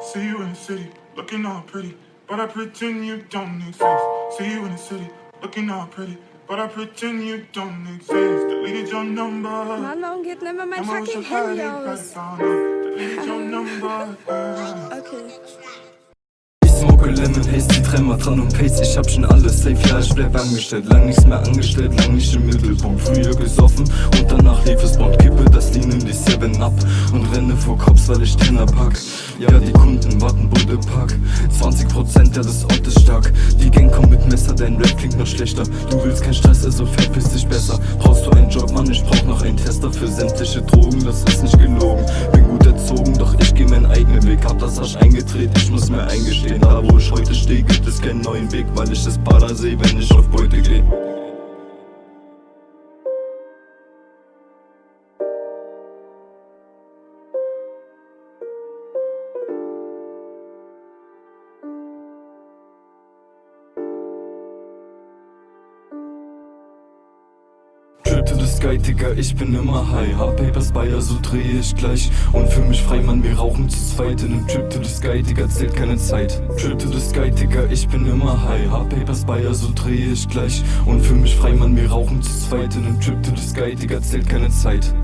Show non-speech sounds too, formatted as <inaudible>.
See you in the city, looking all pretty, but I pretend you don't exist. See you in the city, looking all pretty, but I pretend you don't exist. Deleted your number. Geht denn immer mein Emma fucking so high, Handy they aus? probably found out. Deleted your number. <laughs> Okay. Smoke Lemon die dreimal dran und Pace. Ich hab schon alles safe, ja ich bleib angestellt. Lang nichts mehr angestellt, lang nicht im Mittelpunkt. Früher gesoffen und danach lief es Bond. Kippe das Lean in die 7 ab Und renne vor Cops, weil ich Tenner pack. Ja die Kunden warten, Bude pack 20% ja das Ort ist stark. Die Gang kommt mit Messer, dein Rap klingt noch schlechter. Du willst kein Stress, also verpiss dich besser. Brauchst du einen Job, Mann, ich brauch noch einen Tester Für sämtliche Drogen, das ist nicht gelogen das Arsch eingedreht, ich muss mir eingestehen Da wo ich heute stehe, gibt es keinen neuen Weg Weil ich das Para seh, wenn ich auf Beute geh The sky, Digga, ich bin immer high. Hab Papers bei, also dreh ich gleich. Und für mich frei, Mann, wir rauchen zu zweit. In nem Trip to the sky, Digga, zählt keine Zeit. Trip to the sky, Digga, ich bin immer high. Hab Papers bei, also dreh ich gleich. Und für mich frei, Mann, wir rauchen zu zweit. In nem Trip to the sky, Digga, zählt keine Zeit